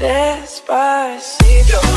Despacito